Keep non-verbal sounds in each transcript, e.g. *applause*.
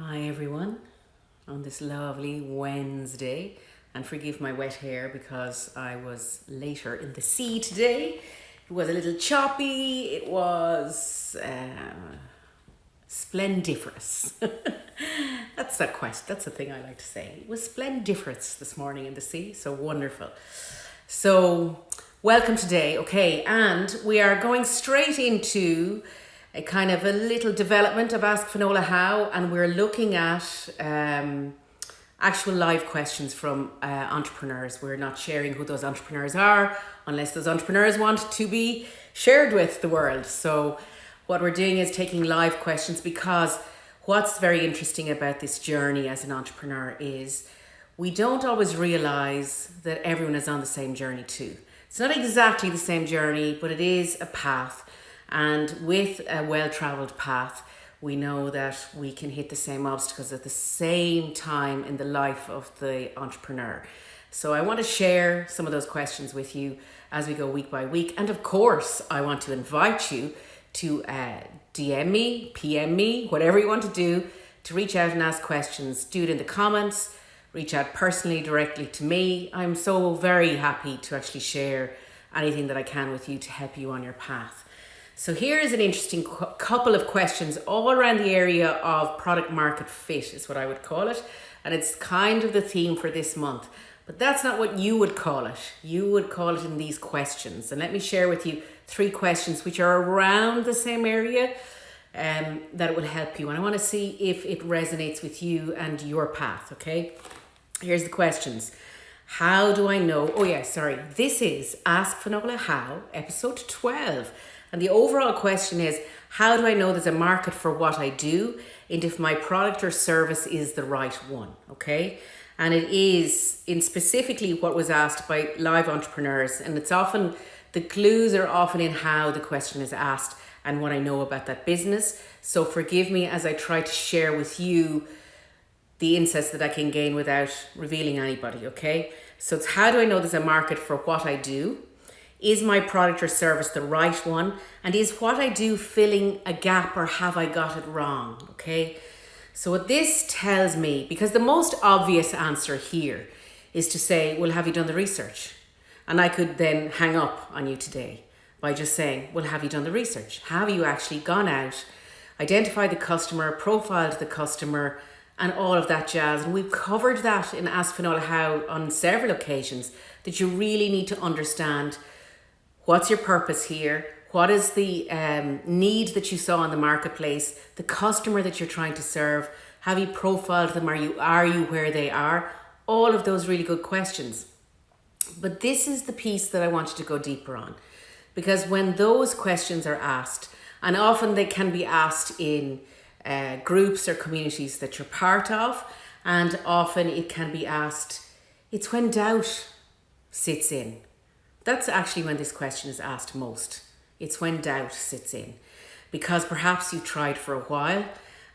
Hi everyone on this lovely Wednesday and forgive my wet hair because I was later in the sea today. It was a little choppy, it was uh, splendiferous. *laughs* that's a quest, that's a thing I like to say. It was splendiferous this morning in the sea, so wonderful. So welcome today, okay, and we are going straight into a kind of a little development of Ask Finola How, and we're looking at um, actual live questions from uh, entrepreneurs. We're not sharing who those entrepreneurs are unless those entrepreneurs want to be shared with the world. So what we're doing is taking live questions because what's very interesting about this journey as an entrepreneur is we don't always realize that everyone is on the same journey too. It's not exactly the same journey, but it is a path and with a well-traveled path, we know that we can hit the same obstacles at the same time in the life of the entrepreneur. So I want to share some of those questions with you as we go week by week. And of course, I want to invite you to uh, DM me, PM me, whatever you want to do, to reach out and ask questions. Do it in the comments, reach out personally directly to me. I'm so very happy to actually share anything that I can with you to help you on your path. So here is an interesting couple of questions all around the area of product market fit is what I would call it. And it's kind of the theme for this month. But that's not what you would call it. You would call it in these questions. And let me share with you three questions which are around the same area um, that will help you. And I want to see if it resonates with you and your path, okay? Here's the questions. How do I know? Oh yeah, sorry. This is Ask Finola How, episode 12. And the overall question is, how do I know there's a market for what I do and if my product or service is the right one, okay? And it is in specifically what was asked by live entrepreneurs and it's often, the clues are often in how the question is asked and what I know about that business. So forgive me as I try to share with you the insights that I can gain without revealing anybody, okay? So it's how do I know there's a market for what I do? Is my product or service the right one? And is what I do filling a gap or have I got it wrong? Okay. So what this tells me, because the most obvious answer here is to say, well, have you done the research? And I could then hang up on you today by just saying, well, have you done the research? Have you actually gone out, identified the customer, profiled the customer, and all of that jazz? And we've covered that in Ask Finola How on several occasions that you really need to understand What's your purpose here? What is the um, need that you saw in the marketplace? The customer that you're trying to serve? Have you profiled them? Are you, are you where they are? All of those really good questions. But this is the piece that I wanted to go deeper on. Because when those questions are asked, and often they can be asked in uh, groups or communities that you're part of, and often it can be asked, it's when doubt sits in. That's actually when this question is asked most. It's when doubt sits in. Because perhaps you've tried for a while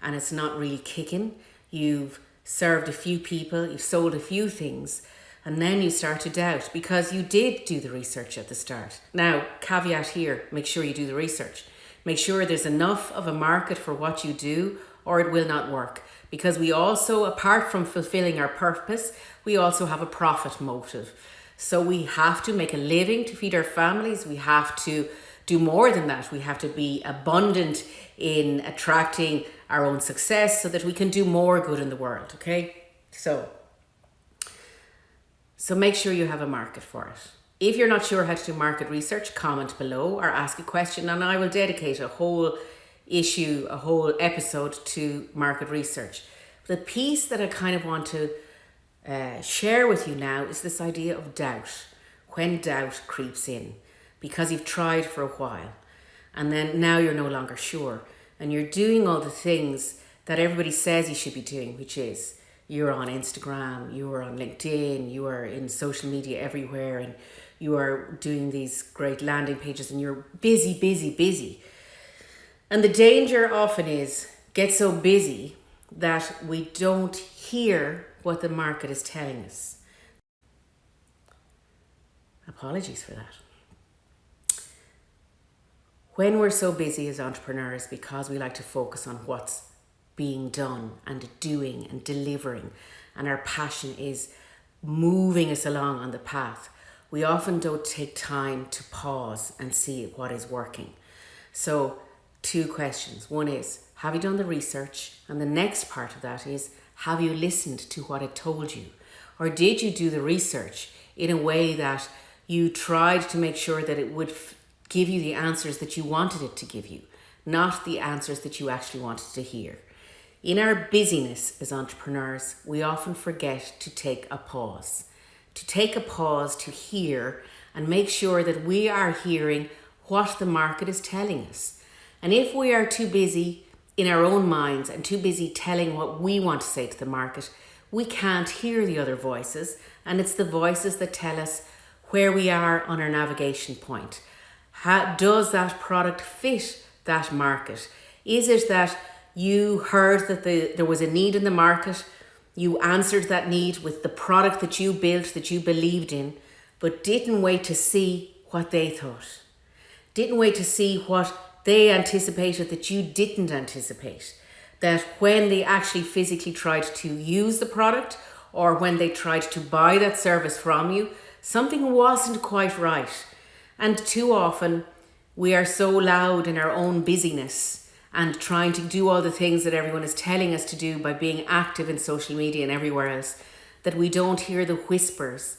and it's not really kicking. You've served a few people, you've sold a few things, and then you start to doubt because you did do the research at the start. Now, caveat here, make sure you do the research. Make sure there's enough of a market for what you do or it will not work. Because we also, apart from fulfilling our purpose, we also have a profit motive. So we have to make a living to feed our families. We have to do more than that. We have to be abundant in attracting our own success so that we can do more good in the world. Okay. So, so make sure you have a market for it. If you're not sure how to do market research, comment below or ask a question and I will dedicate a whole issue, a whole episode to market research. The piece that I kind of want to uh, share with you now is this idea of doubt. When doubt creeps in because you've tried for a while and then now you're no longer sure and you're doing all the things that everybody says you should be doing, which is you're on Instagram, you are on LinkedIn, you are in social media everywhere and you are doing these great landing pages and you're busy, busy, busy. And the danger often is get so busy that we don't hear what the market is telling us. Apologies for that. When we're so busy as entrepreneurs because we like to focus on what's being done and doing and delivering, and our passion is moving us along on the path, we often don't take time to pause and see what is working. So, two questions. One is, have you done the research? And the next part of that is, have you listened to what it told you? Or did you do the research in a way that you tried to make sure that it would give you the answers that you wanted it to give you, not the answers that you actually wanted to hear? In our busyness as entrepreneurs, we often forget to take a pause, to take a pause to hear and make sure that we are hearing what the market is telling us. And if we are too busy in our own minds and too busy telling what we want to say to the market, we can't hear the other voices. And it's the voices that tell us where we are on our navigation point. How, does that product fit that market? Is it that you heard that the, there was a need in the market, you answered that need with the product that you built, that you believed in, but didn't wait to see what they thought. Didn't wait to see what they anticipated that you didn't anticipate. That when they actually physically tried to use the product or when they tried to buy that service from you, something wasn't quite right. And too often, we are so loud in our own busyness and trying to do all the things that everyone is telling us to do by being active in social media and everywhere else that we don't hear the whispers.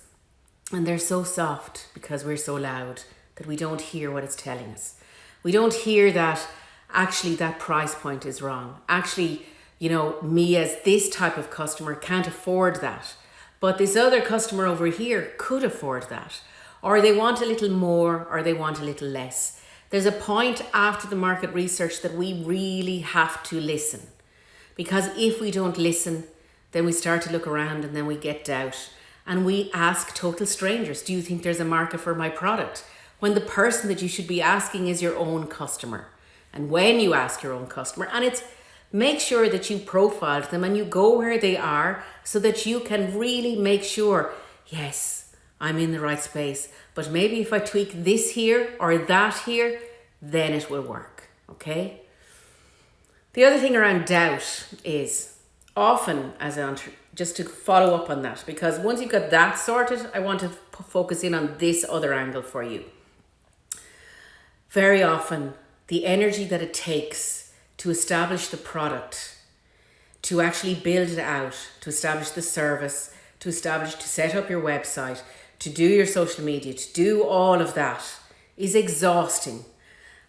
And they're so soft because we're so loud that we don't hear what it's telling us. We don't hear that actually that price point is wrong. Actually, you know, me as this type of customer can't afford that. But this other customer over here could afford that. Or they want a little more or they want a little less. There's a point after the market research that we really have to listen. Because if we don't listen, then we start to look around and then we get doubt. And we ask total strangers, Do you think there's a market for my product? When the person that you should be asking is your own customer. And when you ask your own customer, and it's make sure that you profiled them and you go where they are so that you can really make sure, yes, I'm in the right space. But maybe if I tweak this here or that here, then it will work. Okay? The other thing around doubt is often as an just to follow up on that because once you've got that sorted, I want to focus in on this other angle for you. Very often, the energy that it takes to establish the product, to actually build it out, to establish the service, to establish, to set up your website, to do your social media, to do all of that is exhausting.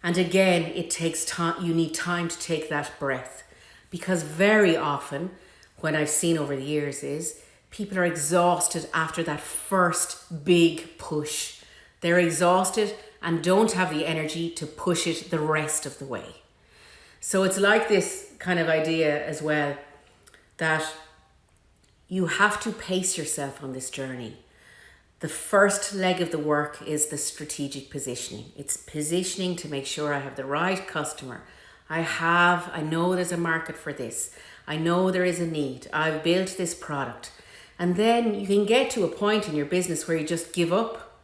And again, it takes time, you need time to take that breath. Because very often, when I've seen over the years, is people are exhausted after that first big push. They're exhausted and don't have the energy to push it the rest of the way. So it's like this kind of idea as well that you have to pace yourself on this journey. The first leg of the work is the strategic positioning. It's positioning to make sure I have the right customer. I have, I know there's a market for this. I know there is a need. I've built this product. And then you can get to a point in your business where you just give up.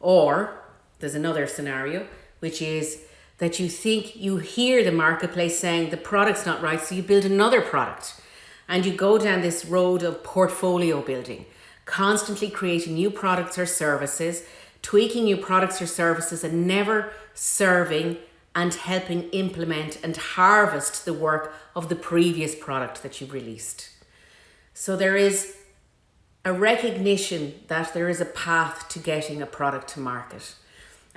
Or there's another scenario, which is that you think you hear the marketplace saying the product's not right, so you build another product. And you go down this road of portfolio building constantly creating new products or services, tweaking new products or services, and never serving and helping implement and harvest the work of the previous product that you've released. So there is a recognition that there is a path to getting a product to market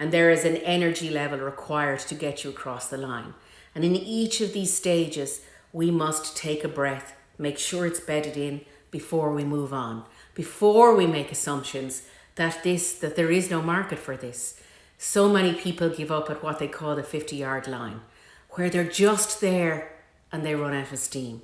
and there is an energy level required to get you across the line. And in each of these stages, we must take a breath, make sure it's bedded in before we move on before we make assumptions that this that there is no market for this. So many people give up at what they call the 50 yard line, where they're just there and they run out of steam,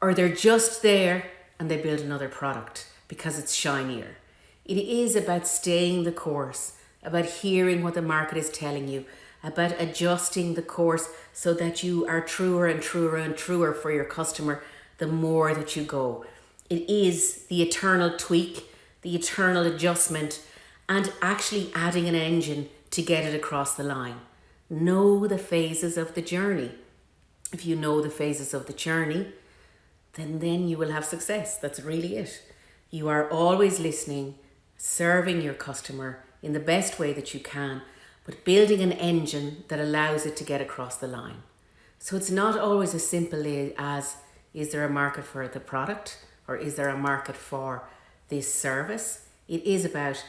or they're just there and they build another product because it's shinier. It is about staying the course, about hearing what the market is telling you, about adjusting the course so that you are truer and truer and truer for your customer the more that you go. It is the eternal tweak, the eternal adjustment, and actually adding an engine to get it across the line. Know the phases of the journey. if you know the phases of the journey, then then you will have success. That's really it. You are always listening, serving your customer in the best way that you can, but building an engine that allows it to get across the line. So it's not always as simple as is there a market for the product or is there a market for this service? It is about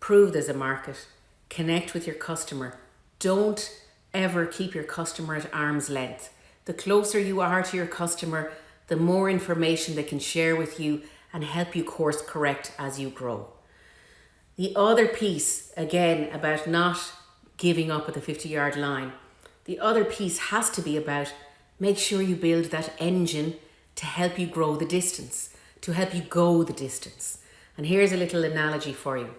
prove there's a market, connect with your customer. Don't ever keep your customer at arm's length. The closer you are to your customer, the more information they can share with you and help you course correct as you grow. The other piece, again, about not giving up at the 50 yard line, the other piece has to be about make sure you build that engine to help you grow the distance, to help you go the distance. And here's a little analogy for you.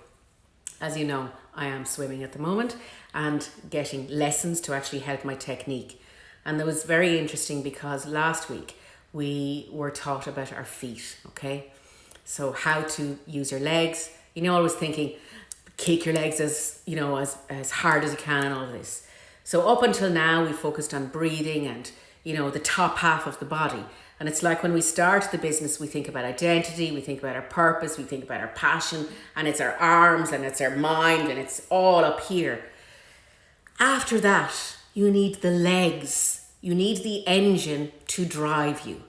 As you know, I am swimming at the moment and getting lessons to actually help my technique. And that was very interesting because last week we were taught about our feet, okay? So how to use your legs. You know, I was thinking, kick your legs as, you know, as, as hard as you can and all this. So up until now, we focused on breathing and, you know, the top half of the body. And it's like when we start the business, we think about identity, we think about our purpose, we think about our passion, and it's our arms and it's our mind and it's all up here. After that, you need the legs, you need the engine to drive you.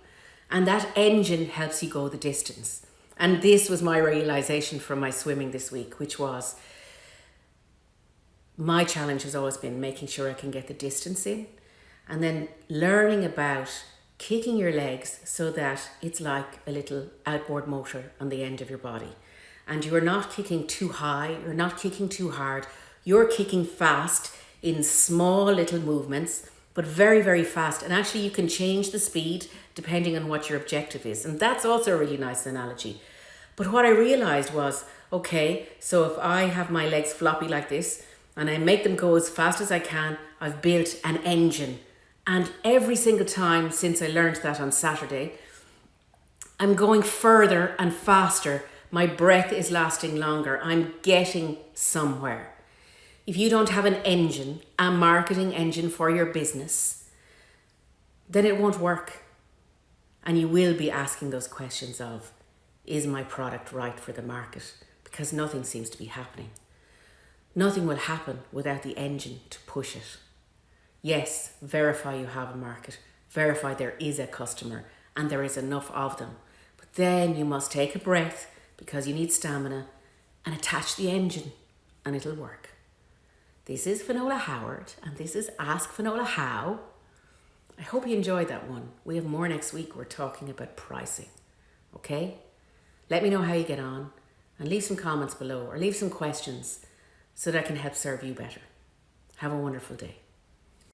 And that engine helps you go the distance. And this was my realization from my swimming this week, which was my challenge has always been making sure I can get the distance in and then learning about kicking your legs so that it's like a little outboard motor on the end of your body. And you are not kicking too high, you're not kicking too hard, you're kicking fast in small little movements, but very, very fast. And actually, you can change the speed depending on what your objective is. And that's also a really nice analogy. But what I realized was okay, so if I have my legs floppy like this and I make them go as fast as I can, I've built an engine and every single time since I learned that on Saturday, I'm going further and faster. My breath is lasting longer. I'm getting somewhere. If you don't have an engine, a marketing engine for your business, then it won't work. And you will be asking those questions of, is my product right for the market? Because nothing seems to be happening. Nothing will happen without the engine to push it. Yes, verify you have a market, verify there is a customer and there is enough of them. But then you must take a breath because you need stamina and attach the engine and it'll work. This is Finola Howard and this is Ask Finola How. I hope you enjoyed that one. We have more next week. We're talking about pricing. Okay? Let me know how you get on and leave some comments below or leave some questions so that I can help serve you better. Have a wonderful day.